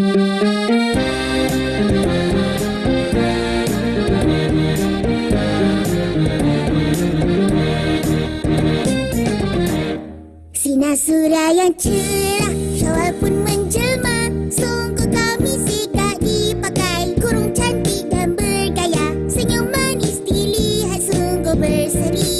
Sinasura yang cerah, syawal pun menjelma Sungguh kami jika dipakai Kurung cantik dan bergaya. Senyum manis dilihat sungguh berseri.